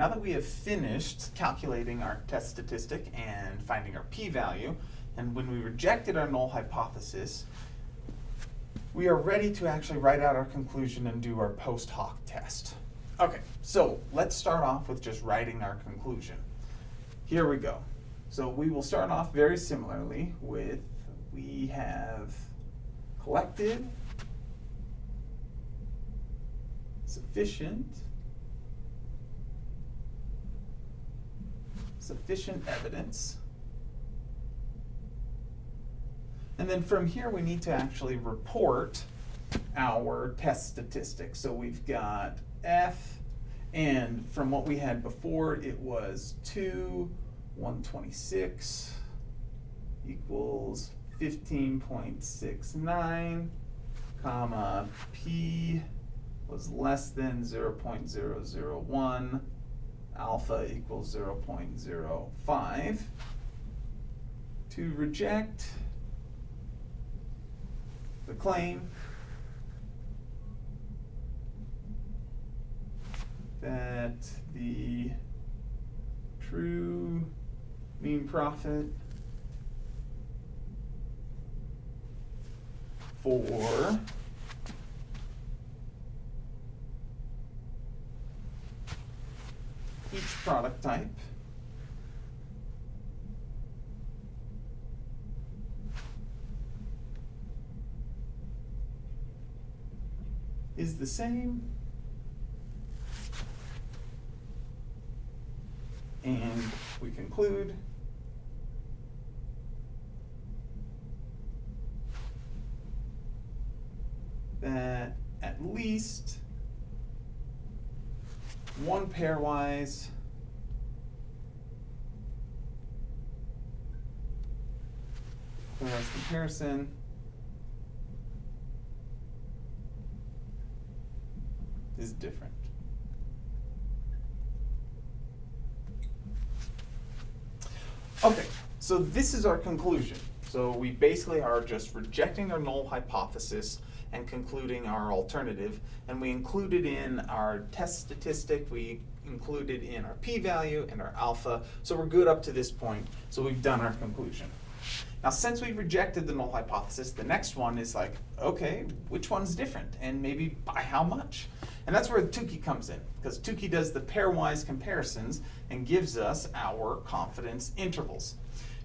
now that we have finished calculating our test statistic and finding our p-value, and when we rejected our null hypothesis, we are ready to actually write out our conclusion and do our post hoc test. Okay, so let's start off with just writing our conclusion. Here we go. So we will start off very similarly with, we have collected sufficient sufficient evidence. And then from here, we need to actually report our test statistics. So we've got F, and from what we had before, it was 2, 126 equals 15.69, comma, P was less than 0.001, alpha equals 0.05. To reject the claim that the true mean profit for each product type? Is the same. And we conclude. That at least one pairwise pairwise comparison is different. Okay, so this is our conclusion. So we basically are just rejecting our null hypothesis and concluding our alternative. And we included in our test statistic, we included in our p-value and our alpha. So we're good up to this point. So we've done our conclusion. Now, since we rejected the null hypothesis, the next one is like, okay, which one's different? And maybe by how much? And that's where Tukey comes in, because Tukey does the pairwise comparisons and gives us our confidence intervals.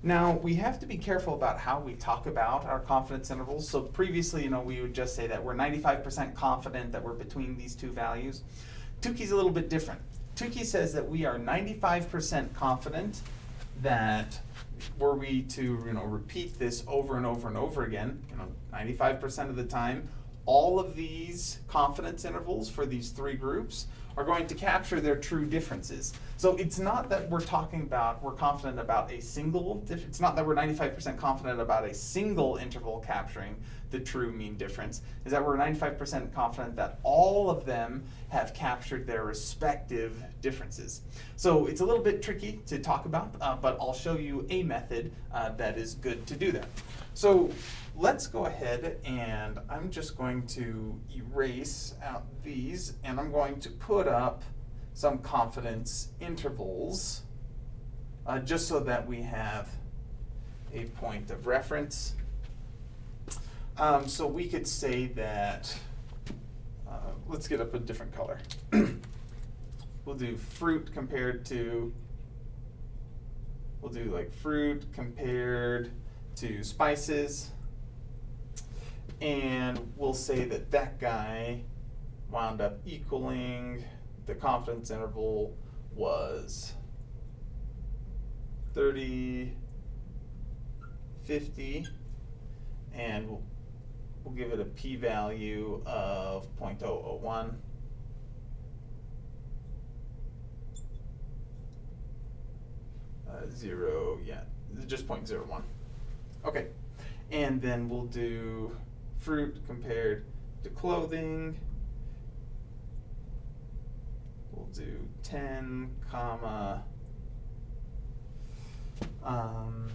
Now, we have to be careful about how we talk about our confidence intervals. So previously, you know, we would just say that we're 95% confident that we're between these two values. Tukey's a little bit different. Tukey says that we are 95% confident that were we to, you know, repeat this over and over and over again, you know, 95% of the time, all of these confidence intervals for these three groups are going to capture their true differences. So it's not that we're talking about, we're confident about a single, it's not that we're 95% confident about a single interval capturing the true mean difference, is that we're 95% confident that all of them have captured their respective differences. So it's a little bit tricky to talk about, uh, but I'll show you a method uh, that is good to do that. So let's go ahead and I'm just going to erase out these and I'm going to put up some confidence intervals uh, just so that we have a point of reference. Um, so we could say that, uh, let's get up a different color. we'll do fruit compared to, we'll do like fruit compared to spices and we'll say that that guy wound up equaling the confidence interval was 30, 50, and we'll, we'll give it a p-value of 0.001. Uh, zero, yeah, just 0.01. Okay, and then we'll do fruit compared to clothing. We'll do 10 comma um,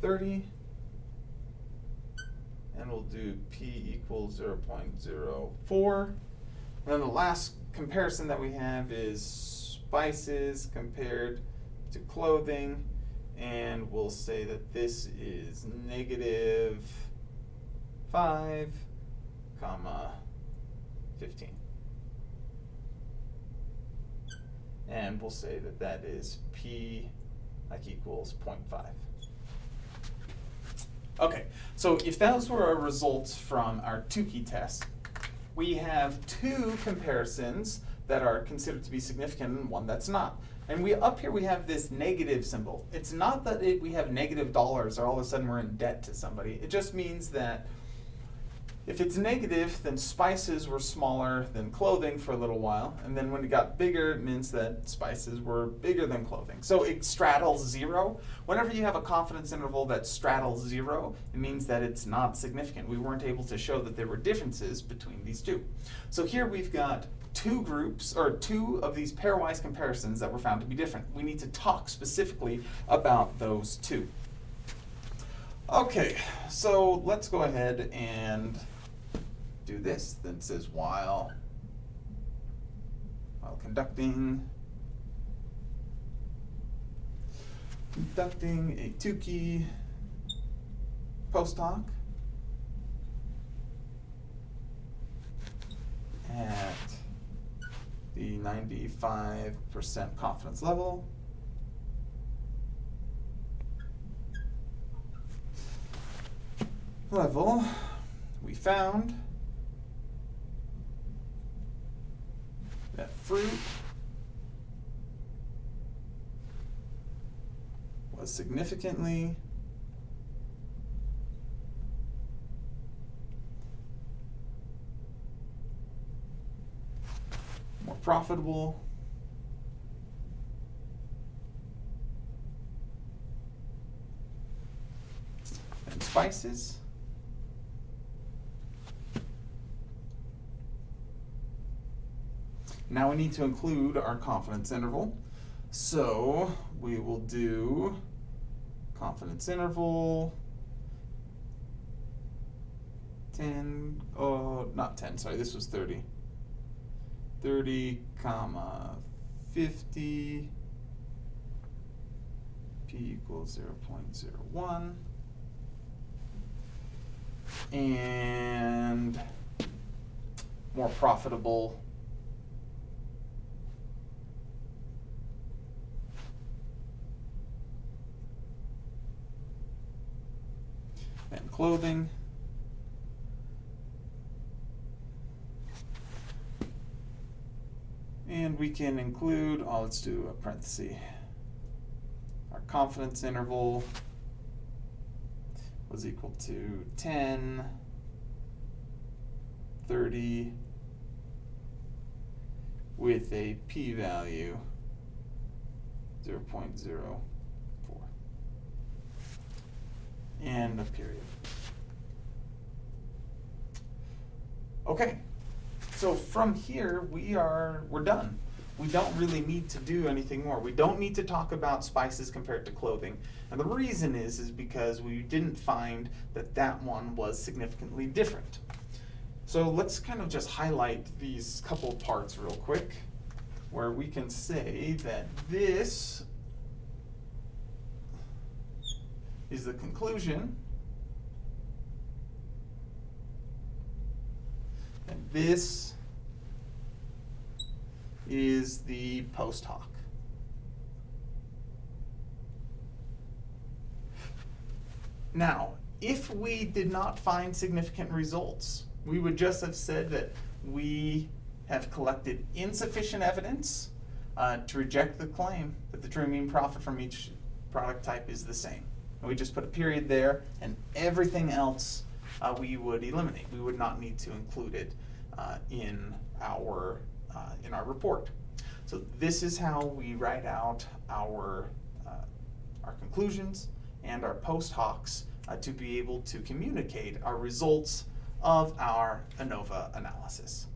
30 and we'll do p equals 0 0.04 and then the last comparison that we have is spices compared to clothing, and we'll say that this is negative five, comma, fifteen. And we'll say that that is P like equals 0.5. Okay, so if those were our results from our Tukey test, we have two comparisons that are considered to be significant and one that's not. And we up here we have this negative symbol. It's not that it, we have negative dollars or all of a sudden we're in debt to somebody. It just means that if it's negative, then spices were smaller than clothing for a little while, and then when it got bigger, it means that spices were bigger than clothing. So it straddles zero. Whenever you have a confidence interval that straddles zero, it means that it's not significant. We weren't able to show that there were differences between these two. So here we've got two groups, or two of these pairwise comparisons that were found to be different. We need to talk specifically about those two. Okay, so let's go ahead and do this. Then it says while while conducting conducting a Tukey post hoc at the 95% confidence level. Level, we found that fruit. Was significantly more profitable. Than spices. Now we need to include our confidence interval. So we will do confidence interval 10, oh, not 10, sorry, this was 30. 30, comma, 50, p equals 0 0.01. And more profitable and clothing. And we can include, oh, let's do a parenthesis. Our confidence interval was equal to 10, 30, with a p-value 0.04 and a period. Okay, so from here we are we're done. We don't really need to do anything more. We don't need to talk about spices compared to clothing. And the reason is is because we didn't find that that one was significantly different. So let's kind of just highlight these couple parts real quick where we can say that this is the conclusion. This is the post hoc. Now, if we did not find significant results, we would just have said that we have collected insufficient evidence uh, to reject the claim that the true mean profit from each product type is the same. And we just put a period there, and everything else uh, we would eliminate. We would not need to include it uh, in our uh, in our report. So this is how we write out our uh, our conclusions and our post hocs uh, to be able to communicate our results of our ANOVA analysis.